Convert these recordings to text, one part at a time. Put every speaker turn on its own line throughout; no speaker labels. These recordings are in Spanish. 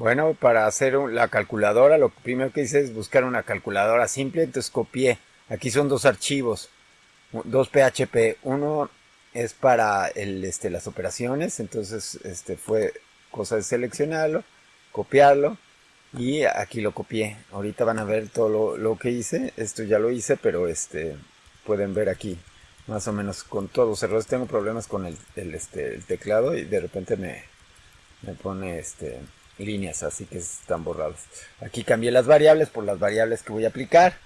Bueno, para hacer la calculadora, lo primero que hice es buscar una calculadora simple, entonces copié. Aquí son dos archivos, dos PHP. Uno es para el, este, las operaciones, entonces este, fue cosa de seleccionarlo, copiarlo y aquí lo copié. Ahorita van a ver todo lo, que hice, esto ya lo hice, pero este, pueden ver aquí más o menos con todos los errores. Tengo problemas con el, este, el teclado y de repente me, me pone este líneas, así que están borradas. Aquí cambié las variables por las variables que voy a aplicar.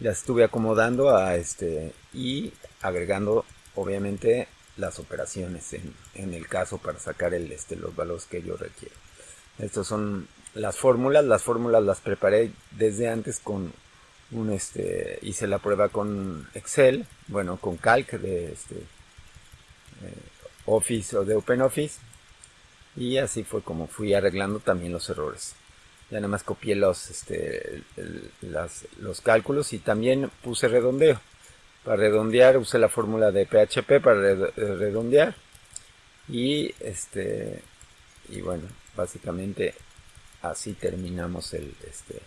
Las estuve acomodando a este y agregando obviamente las operaciones en, el caso para sacar el, este, los valores que yo requiero. Estos son las fórmulas. Las fórmulas las preparé desde antes con un este hice la prueba con Excel, bueno, con Calc de este eh, Office o de OpenOffice y así fue como fui arreglando también los errores. Ya nada más copié los este, los cálculos y también puse redondeo. Para redondear usé la fórmula de PHP para redondear. Y este y bueno básicamente así terminamos el este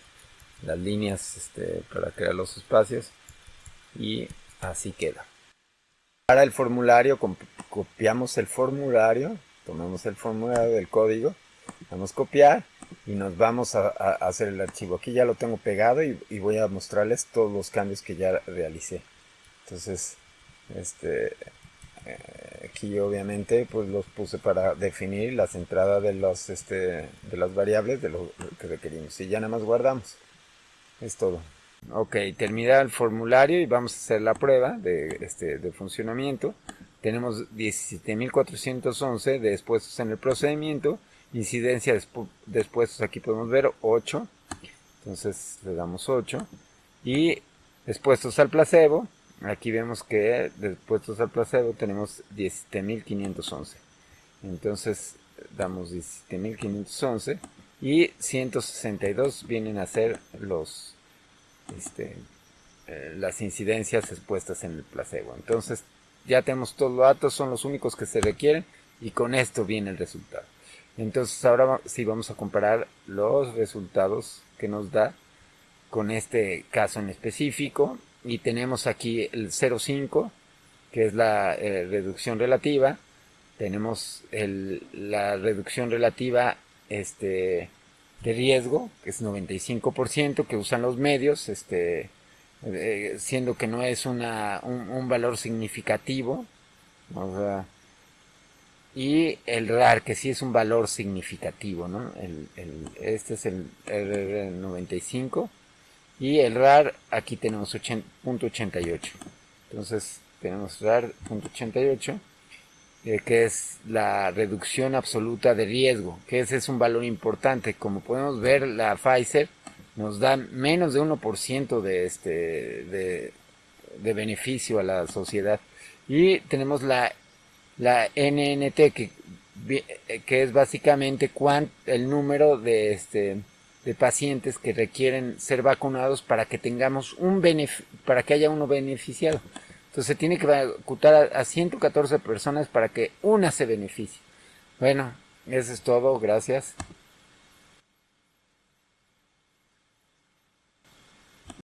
las líneas este, para crear los espacios. Y así queda. Para el formulario copiamos el formulario tomamos el formulario del código, vamos a copiar y nos vamos a, hacer el archivo. Aquí ya lo tengo pegado y, voy a mostrarles todos los cambios que ya realicé. Entonces, este, eh, aquí obviamente pues los puse para definir las entradas de, los, este, de las variables de lo que requerimos. Y ya nada más guardamos. Es todo. Ok, termina el formulario y vamos a hacer la prueba de, este, de funcionamiento tenemos 17.411 de expuestos en el procedimiento, incidencia de expuestos aquí podemos ver 8, entonces le damos 8, y expuestos al placebo, aquí vemos que de expuestos al placebo tenemos 17.511, entonces damos 17.511 y 162 vienen a ser los este, eh, las incidencias expuestas en el placebo. Entonces ya tenemos todos los datos, son los únicos que se requieren y con esto viene el resultado. Entonces ahora sí vamos a comparar los resultados que nos da con este caso en específico y tenemos aquí el 0,5 que es la eh, reducción relativa tenemos la reducción relativa este, de riesgo que es 95% que usan los medios este, eh, siendo que no es una, un, valor significativo. y el RAR, que sí es un valor significativo, ¿no? El, este es el R95 y el RAR aquí tenemos 88 Entonces tenemos RAR .88 eh, que es la reducción absoluta de riesgo, que ese es un valor importante. Como podemos ver, la Pfizer nos dan menos de 1% de, este, de, beneficio a la sociedad. Y tenemos la, la NNT, que, que es básicamente el número de, este, de pacientes que requieren ser vacunados para que tengamos un para que haya uno beneficiado. Entonces se tiene que vacunar a, a 114 personas para que una se beneficie. Bueno, eso es todo, gracias.